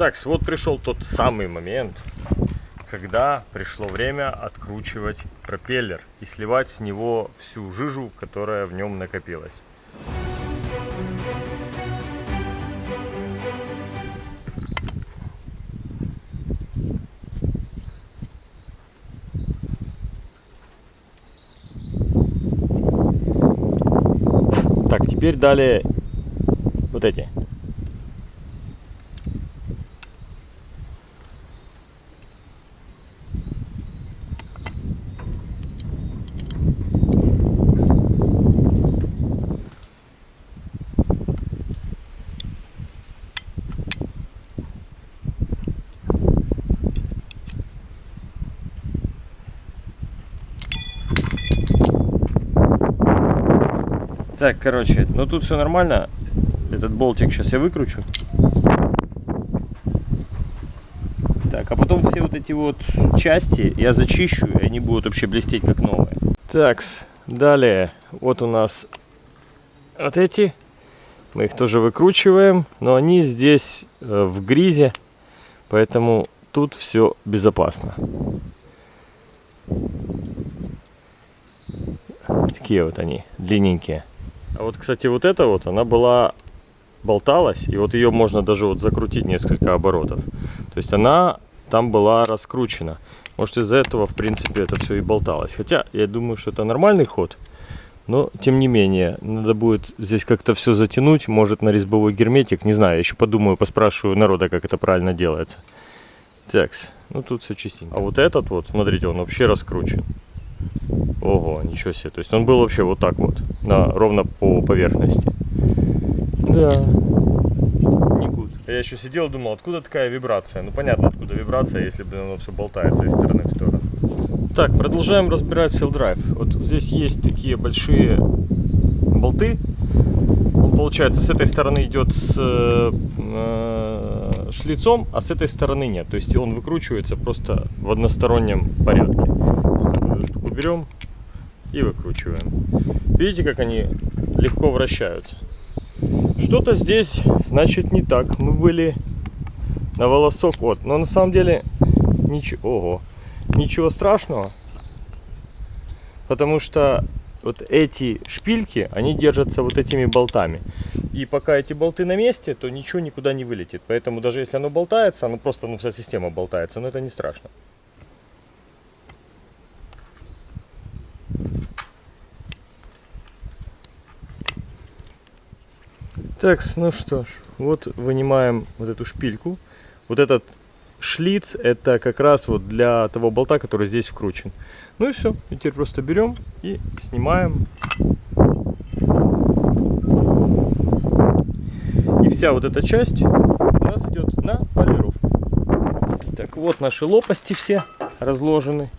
Так, вот пришел тот самый момент, когда пришло время откручивать пропеллер и сливать с него всю жижу, которая в нем накопилась. Так, теперь далее вот эти Так, короче, ну тут все нормально. Этот болтик сейчас я выкручу. Так, а потом все вот эти вот части я зачищу, и они будут вообще блестеть как новые. Так, далее, вот у нас вот эти. Мы их тоже выкручиваем, но они здесь э, в гризе, поэтому тут все безопасно. Такие вот они, длинненькие. А вот, кстати, вот эта вот, она была, болталась, и вот ее можно даже вот закрутить несколько оборотов. То есть она там была раскручена. Может из-за этого, в принципе, это все и болталось. Хотя, я думаю, что это нормальный ход. Но, тем не менее, надо будет здесь как-то все затянуть. Может, на резьбовой герметик. Не знаю, еще подумаю, поспрашиваю народа, как это правильно делается. Так, ну тут все чистенько. А вот этот вот, смотрите, он вообще раскручен. Ого, ничего себе. То есть он был вообще вот так вот, на, ровно по поверхности. Да. Никуда. Я еще сидел и думал, откуда такая вибрация. Ну понятно, откуда вибрация, если бы оно все болтается из стороны в сторону. Так, продолжаем разбирать Sail Drive. Вот здесь есть такие большие болты. Он, получается, с этой стороны идет с э, шлицом, а с этой стороны нет. То есть он выкручивается просто в одностороннем порядке. Штуку берем, и выкручиваем. Видите, как они легко вращаются. Что-то здесь, значит, не так. Мы были на волосок. Вот. Но на самом деле ничего, ого, ничего страшного. Потому что вот эти шпильки, они держатся вот этими болтами. И пока эти болты на месте, то ничего никуда не вылетит. Поэтому даже если оно болтается, оно просто, ну, вся система болтается, но это не страшно. Так, ну что ж, вот вынимаем вот эту шпильку. Вот этот шлиц, это как раз вот для того болта, который здесь вкручен. Ну и все, и теперь просто берем и снимаем. И вся вот эта часть у нас идет на полировку. Так, вот наши лопасти все разложены.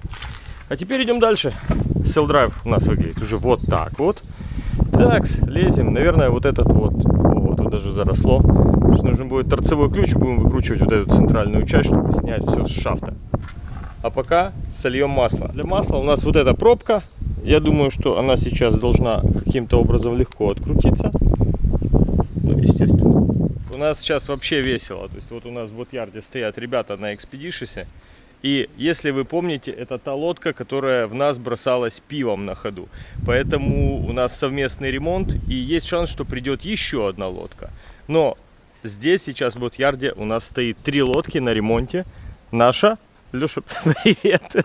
А теперь идем дальше. Cell Drive у нас выглядит уже вот так вот. Так, лезем. Наверное, вот этот вот даже заросло. Нужен будет торцевой ключ, будем выкручивать вот эту центральную часть, чтобы снять все с шафта. А пока сольем масло. Для масла у нас вот эта пробка. Я думаю, что она сейчас должна каким-то образом легко открутиться. Ну, естественно. У нас сейчас вообще весело. То есть вот у нас в Ботьярде стоят ребята на экспедишисе. И если вы помните, это та лодка, которая в нас бросалась пивом на ходу. Поэтому у нас совместный ремонт и есть шанс, что придет еще одна лодка. Но здесь сейчас в Ботьярде у нас стоит три лодки на ремонте. Наша, Леша, привет.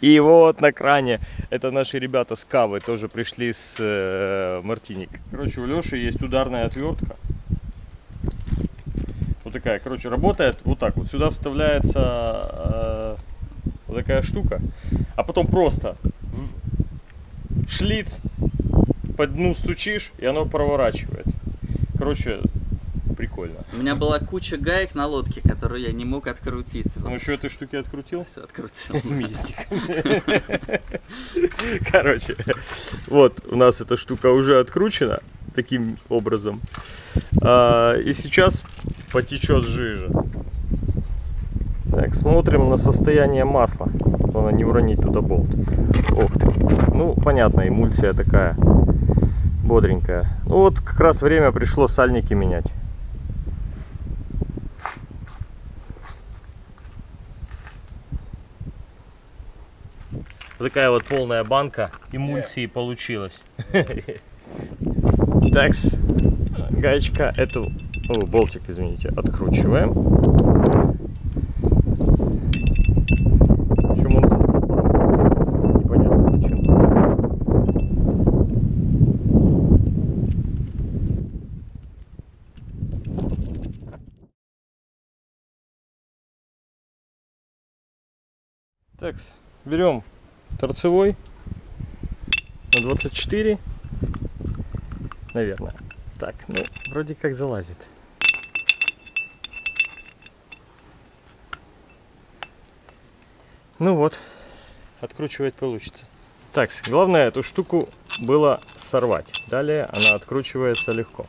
И вот на кране, это наши ребята с Кавы, тоже пришли с э, Мартиник. Короче, у Леши есть ударная отвертка. Вот такая, короче, работает вот так вот. Сюда вставляется э, вот такая штука. А потом просто в шлиц по дну стучишь, и оно проворачивает. Короче, прикольно. У меня была куча гаек на лодке, которую я не мог открутить. Ну еще этой штуки открутил? Все открутил. Мистик. Короче, вот у нас эта штука уже откручена таким образом. А, и сейчас потечет жижа. Так, смотрим на состояние масла. Главное не уронить туда болт. Ох ты. Ну, понятно, эмульсия такая бодренькая. Ну вот как раз время пришло сальники менять. Такая вот полная банка эмульсии получилась. Такс, гаечка эту, о, болтик, извините, откручиваем. Причем он со стопором. Непонятно зачем. Так, берем торцевой на 24, наверное. Так, ну, вроде как залазит. Ну вот, откручивать получится. Так, главное эту штуку было сорвать. Далее она откручивается легко.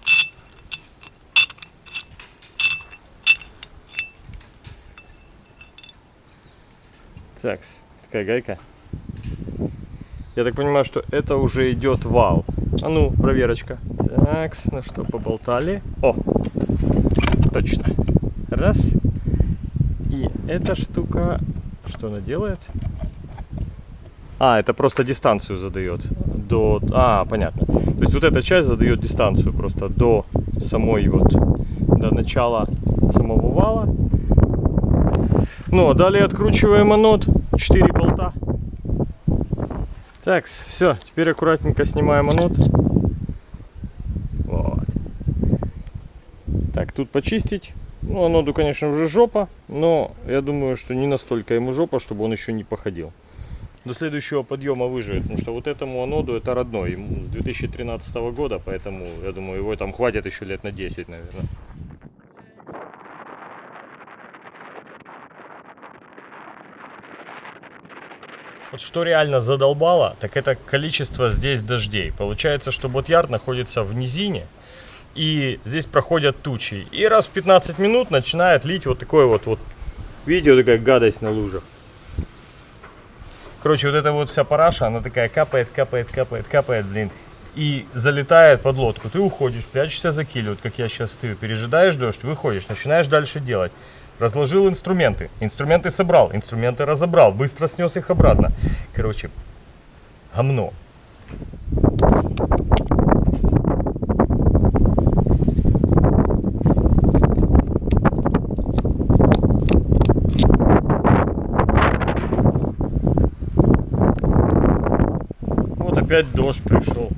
Так, такая гайка. Я так понимаю, что это уже идет вал. А ну, проверочка. Так, ну что, поболтали. О, точно. Раз. И эта штука, что она делает? А, это просто дистанцию задает. До... А, понятно. То есть вот эта часть задает дистанцию просто до самой вот, до начала самого вала. Ну, а далее откручиваем анод. 4 болта. Так, все, теперь аккуратненько снимаем анод. Вот. Так, тут почистить. Ну, аноду, конечно, уже жопа, но я думаю, что не настолько ему жопа, чтобы он еще не походил. До следующего подъема выживет, потому что вот этому аноду это родной, ему с 2013 года, поэтому, я думаю, его там хватит еще лет на 10, наверное. Что реально задолбало, так это количество здесь дождей. Получается, что Ботьярд находится в низине, и здесь проходят тучи. И раз в 15 минут начинает лить вот такое вот, вот видите, вот такая гадость на лужах. Короче, вот эта вот вся параша, она такая капает, капает, капает, капает, блин. И залетает под лодку. Ты уходишь, прячешься за киль, вот как я сейчас стою, пережидаешь дождь, выходишь, начинаешь дальше делать. Разложил инструменты, инструменты собрал, инструменты разобрал, быстро снес их обратно. Короче, гомно. Вот опять дождь пришел.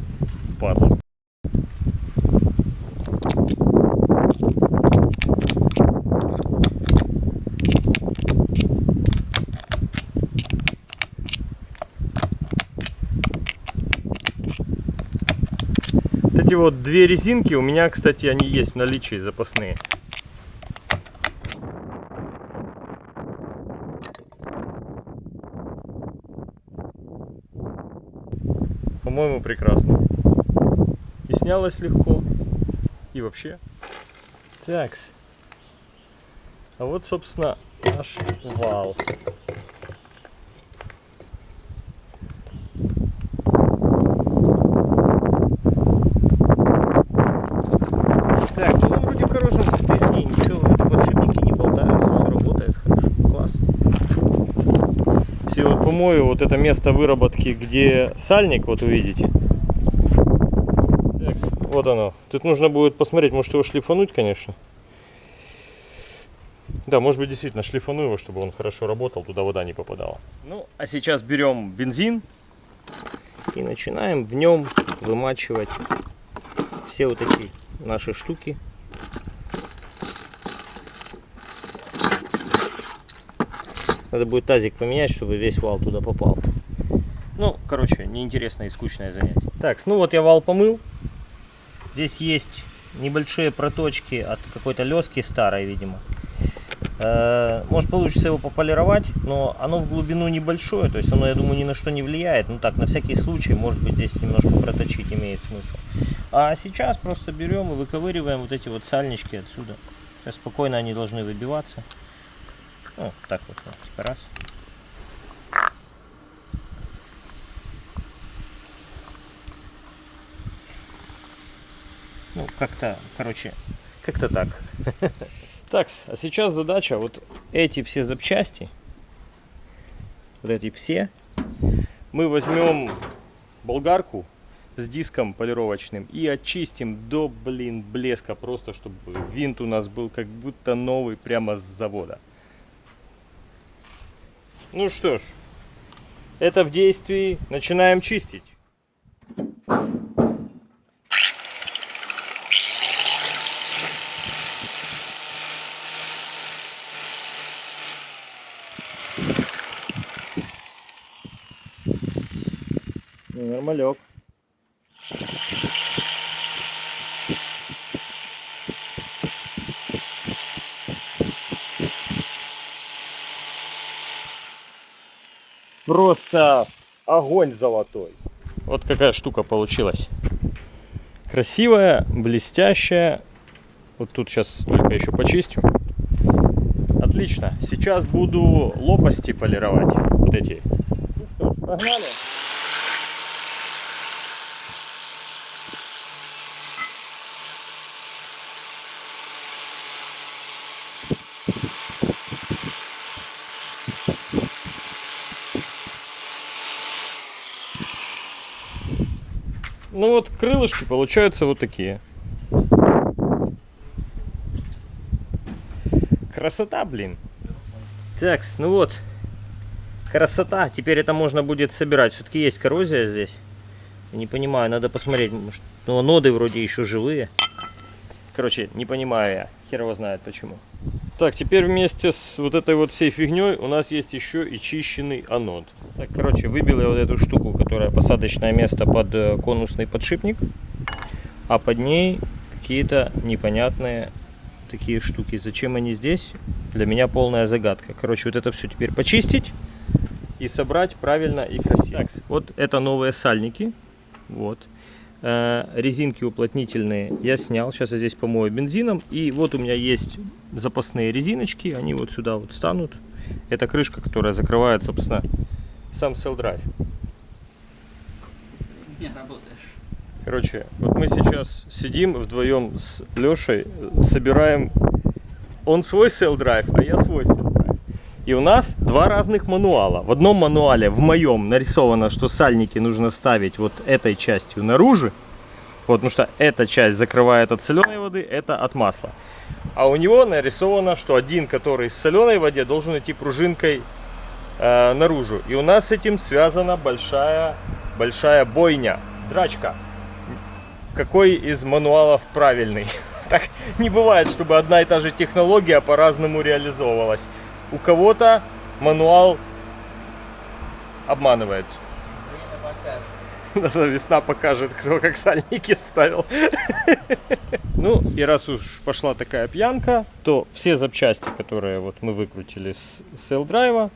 Вот две резинки у меня, кстати, они есть в наличии запасные. По-моему, прекрасно. И снялось легко. И вообще. Такс. А вот, собственно, наш вал. Так, ну он вроде в хорошем состоянии, ничего, вроде подшипники не болтаются, все работает хорошо, класс. Если вот это место выработки, где сальник, вот увидите. Вот оно. Тут нужно будет посмотреть, может его шлифануть, конечно. Да, может быть действительно шлифану его, чтобы он хорошо работал, туда вода не попадала. Ну, а сейчас берем бензин и начинаем в нем вымачивать все вот эти наши штуки. Надо будет тазик поменять, чтобы весь вал туда попал. Ну, короче, неинтересное и скучное занятие. Так, ну вот я вал помыл. Здесь есть небольшие проточки от какой-то лески старой, видимо. Э, Может получится его пополировать, но оно в глубину небольшое, то есть оно, я думаю, ни на что не влияет. Ну так, на всякий случай, может быть, здесь немножко проточить имеет смысл. А сейчас просто берем и выковыриваем вот эти вот сальнички отсюда. Сейчас спокойно они должны выбиваться. Ну, так вот, вот, типа раз. Ну, как-то, короче, как-то так. Так, а сейчас задача вот эти все запчасти, вот эти все, мы возьмем болгарку с диском полировочным и очистим до, блин, блеска, просто чтобы винт у нас был как будто новый прямо с завода. Ну что ж, это в действии. Начинаем чистить. Нормалек. Просто огонь золотой. Вот какая штука получилась. Красивая, блестящая. Вот тут сейчас только еще почистю. Отлично. Сейчас буду лопасти полировать. Вот эти. Ну что ж, погнали. Ну вот крылышки получаются вот такие. Красота, блин. Так, ну вот. Красота. Теперь это можно будет собирать. Все-таки есть коррозия здесь. Не понимаю, надо посмотреть. Может, ну, ноды вроде еще живые. Короче, не понимаю я. Хер его знает почему. Так, теперь вместе с вот этой вот всей фигней у нас есть еще и чищенный анод. Так, короче, выбил я вот эту штуку, которая посадочное место под э, конусный подшипник. А под ней какие-то непонятные такие штуки. Зачем они здесь? Для меня полная загадка. Короче, вот это все теперь почистить и собрать правильно и красиво. Так, вот это новые сальники. Вот. Э, резинки уплотнительные я снял. Сейчас я здесь помою бензином. И вот у меня есть запасные резиночки. Они вот сюда вот станут. Это крышка, которая закрывает, собственно, сам Cell Drive. Не работаешь. Короче, вот мы сейчас сидим вдвоем с Лешей, собираем он свой Cell Drive, а я свой Cell. И у нас два разных мануала. В одном мануале, в моем, нарисовано, что сальники нужно ставить вот этой частью наружу. Вот, потому что эта часть закрывает от соленой воды, это от масла. А у него нарисовано, что один, который с соленой воде, должен идти пружинкой э, наружу. И у нас с этим связана большая, большая бойня, драчка. Какой из мануалов правильный? Так не бывает, чтобы одна и та же технология по-разному реализовывалась. У кого-то мануал обманывает. Покажет. Весна покажет, кто как сальники ставил. Ну, и раз уж пошла такая пьянка, то все запчасти, которые вот мы выкрутили с Drive,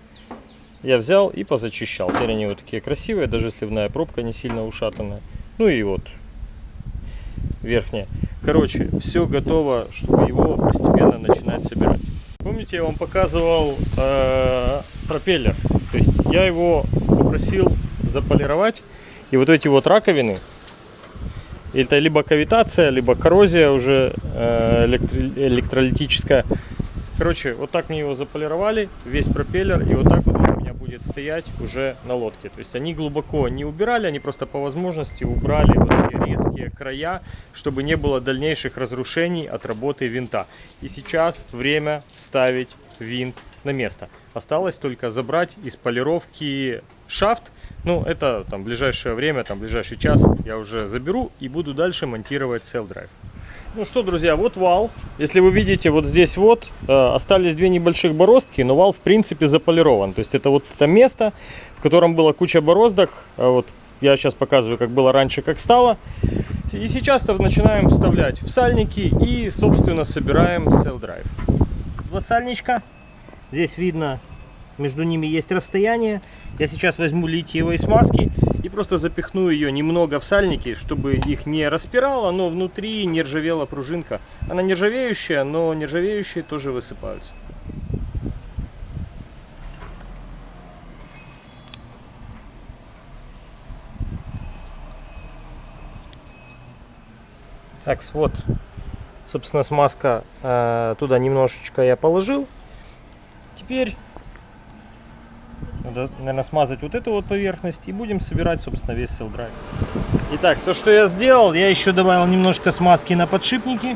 я взял и позачищал. Теперь они вот такие красивые, даже сливная пробка не сильно ушатанная. Ну и вот верхняя. Короче, все готово, чтобы его постепенно начинать собирать. Помните, я вам показывал э, пропеллер? То есть я его попросил заполировать. И вот эти вот раковины, это либо кавитация, либо коррозия уже э, электри- электролитическая. Короче, вот так мне его заполировали, весь пропеллер, и вот так вот он у меня будет стоять уже на лодке. То есть они глубоко не убирали, они просто по возможности убрали вот эти резкие края, чтобы не было дальнейших разрушений от работы винта. И сейчас время ставить винт на место. Осталось только забрать из полировки шафт. Ну, это там ближайшее время, там ближайший час я уже заберу и буду дальше монтировать Drive. Ну что, друзья, вот вал. Если вы видите, вот здесь вот э, остались две небольших бороздки, но вал в принципе заполирован. То есть это вот это место, в котором была куча бороздок. А вот я сейчас показываю, как было раньше, как стало. И сейчас начинаем вставлять в сальники и, собственно, собираем Drive. Два сальничка. Здесь видно, между ними есть расстояние. Я сейчас возьму литиевой смазки и просто запихну ее немного в сальники, чтобы их не распирало, но внутри не ржавела пружинка. Она нержавеющая, но нержавеющие тоже высыпаются. Так, вот, собственно, смазка э, туда немножечко я положил. Теперь Надо, наверное, смазать вот эту вот поверхность и будем собирать, собственно, весь сел драйв. Итак, то, что я сделал, я еще добавил немножко смазки на подшипники.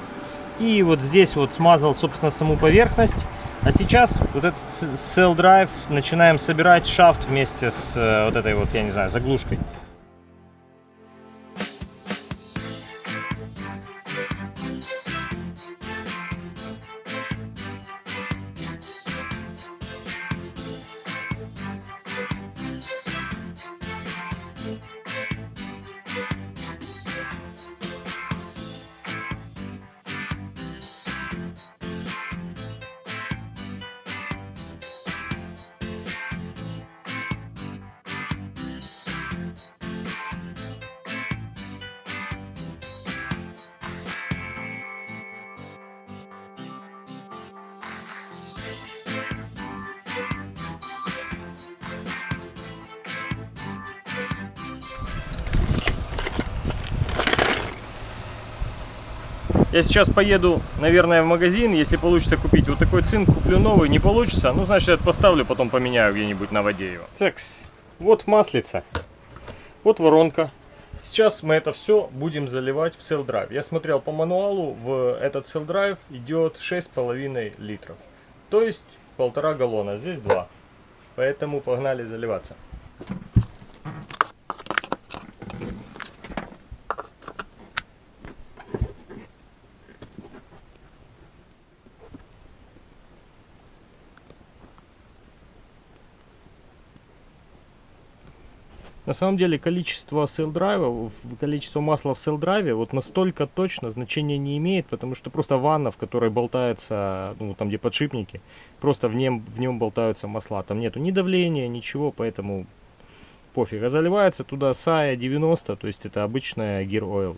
И вот здесь вот смазал, собственно, саму поверхность. А сейчас вот этот Drive начинаем собирать шафт вместе с э, вот этой вот, я не знаю, заглушкой. Я сейчас поеду, наверное, в магазин. Если получится купить вот такой цинк, куплю новый. Не получится, ну, значит, я поставлю, потом поменяю где-нибудь на воде его. Так, вот маслица. Вот воронка. Сейчас мы это все будем заливать в Cell. Я смотрел по мануалу, в этот Cell Drive идет 6,5 литров. То есть полтора галлона, здесь 2. Поэтому погнали заливаться. На самом деле количество сел драйва, количество масла в сел драйве вот настолько точно значения не имеет, потому что просто ванна, в которой болтается, ну там где подшипники, просто в нем, в нем болтаются масла. Там нету ни давления, ничего, поэтому пофиг. А заливается туда SAE 90, то есть это обычная Gear Oil.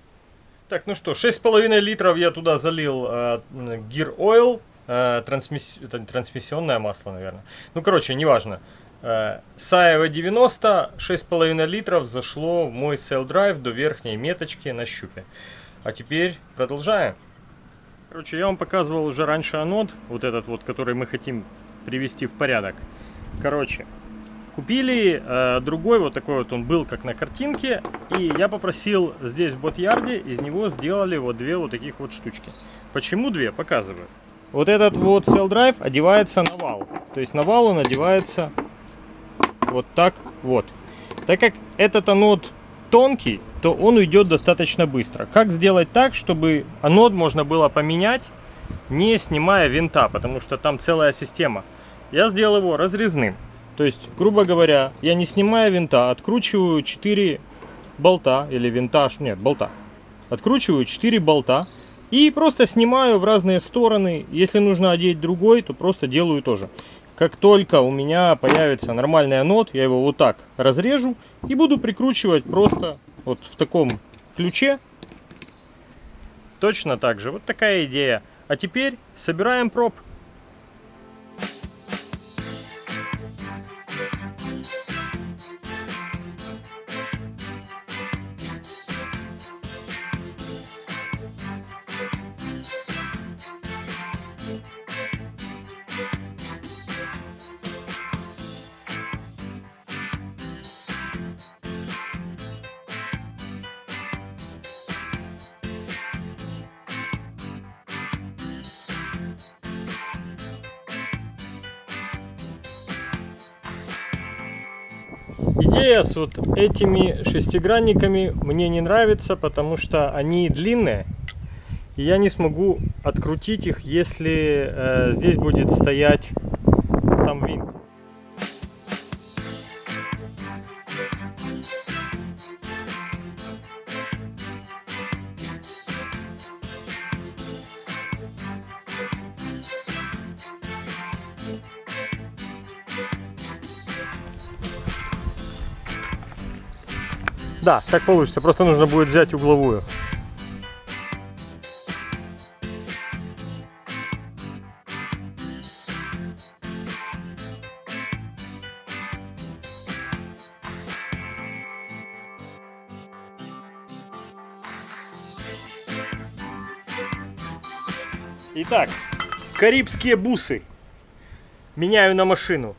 Так, ну что, 6,5 литров я туда залил э, Gear э, трансмисс... трансмиссионное масло, наверное. Ну, короче, неважно. Саева 90, 6,5 литров зашло в мой Cell Drive до верхней меточки на щупе. А теперь продолжаем. Короче, я вам показывал уже раньше анод, вот этот вот, который мы хотим привести в порядок. Короче, купили э, другой, вот такой вот он был, как на картинке. И я попросил здесь в Ботьярде, из него сделали вот две вот таких вот штучки. Почему две? Показываю. Вот этот вот Cell Drive одевается на вал. То есть на вал он одевается вот так вот. Так как этот анод тонкий, то он уйдет достаточно быстро. Как сделать так, чтобы анод можно было поменять, не снимая винта, потому что там целая система. Я сделал его разрезным. То есть, грубо говоря, я не снимая винта, откручиваю 4 болта, или винтаж, нет, болта. Откручиваю 4 болта и просто снимаю в разные стороны. Если нужно одеть другой, то просто делаю тоже. Как только у меня появится нормальный анод, я его вот так разрежу и буду прикручивать просто вот в таком ключе. Точно так же. Вот такая идея. А теперь собираем проб. С вот этими шестигранниками мне не нравится, потому что они длинные. И я не смогу открутить их, если э, здесь будет стоять сам винт. Да, так получится. Просто нужно будет взять угловую. Итак, карибские бусы меняю на машину.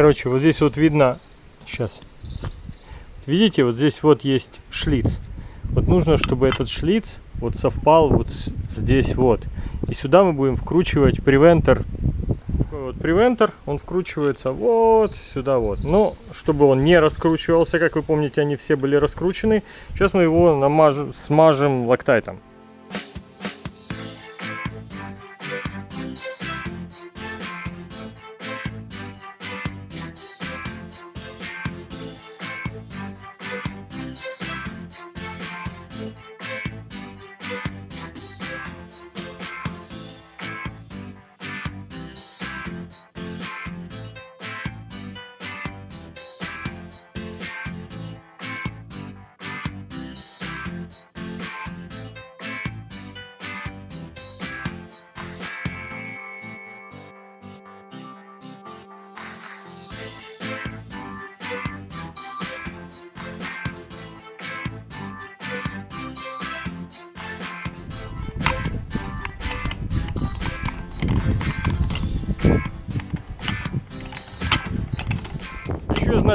Короче, вот здесь вот видно, сейчас, видите, вот здесь вот есть шлиц. Вот нужно, чтобы этот шлиц вот совпал вот здесь вот. И сюда мы будем вкручивать превентер. Вот превентер, он вкручивается вот сюда вот. Но чтобы он не раскручивался, как вы помните, они все были раскручены. Сейчас мы его намажем, смажем лактайтом.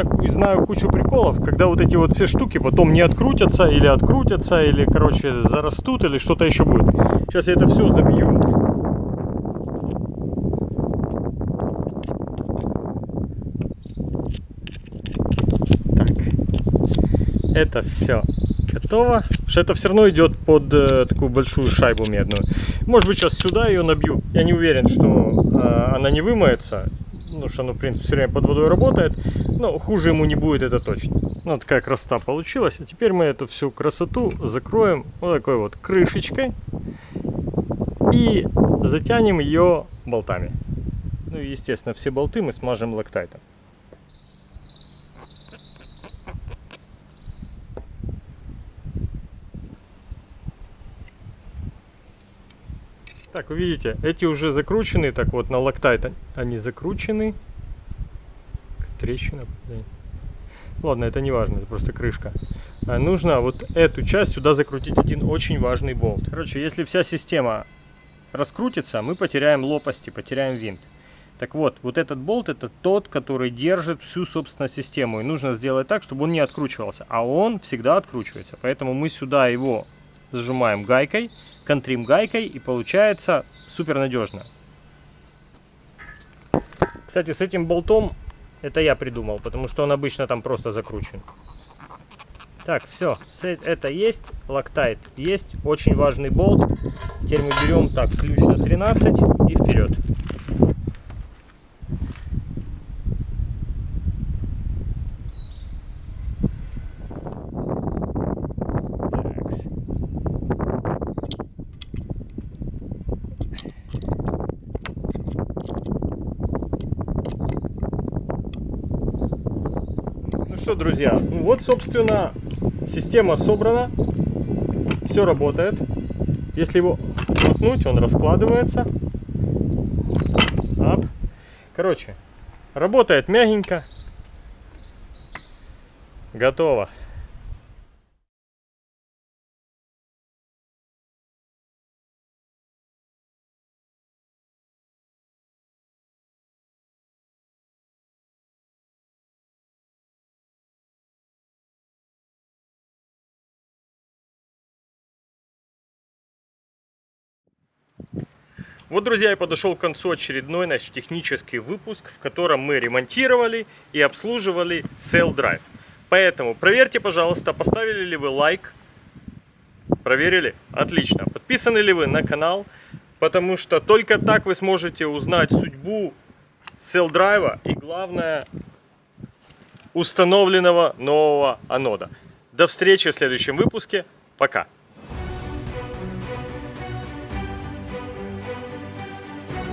Знаю, знаю кучу приколов, когда вот эти вот все штуки потом не открутятся или открутятся, или, короче, зарастут, или что-то еще будет. Сейчас я это все забью. Так. Это все готово. Потому что это все равно идет под э, такую большую шайбу медную. Может быть, сейчас сюда ее набью. Я не уверен, что э, она не вымоется. Ну, что оно, в принципе, все время под водой работает. Но хуже ему не будет, это точно. Ну, такая красота получилась. А теперь мы эту всю красоту закроем вот такой вот крышечкой. И затянем ее болтами. Ну и, естественно, все болты мы смажем лактайтом. Так, вы видите, эти уже закручены, так вот на лактайт они закручены. Трещина. Ладно, это не важно, это просто крышка. А нужно вот эту часть сюда закрутить один очень важный болт. Короче, если вся система раскрутится, мы потеряем лопасти, потеряем винт. Так вот, вот этот болт это тот, который держит всю, собственно, систему. И нужно сделать так, чтобы он не откручивался. А он всегда откручивается. Поэтому мы сюда его зажимаем гайкой, контрим гайкой и получается супер надежно. Кстати, с этим болтом это я придумал, потому что он обычно там просто закручен. Так, все, это есть, лактайт есть, очень важный болт. Теперь мы берем так ключ на 13 и вперед. Что, друзья, ну вот, собственно, система собрана, все работает. Если его крутнуть, он раскладывается. Ап. Короче, работает мягенько. Готово. Вот, друзья, я подошел к концу очередной наш технический выпуск, в котором мы ремонтировали и обслуживали Sail Drive. Поэтому проверьте, пожалуйста, поставили ли вы лайк. Проверили? Отлично. Подписаны ли вы на канал? Потому что только так вы сможете узнать судьбу Sail Drive и, главное, установленного нового анода. До встречи в следующем выпуске. Пока.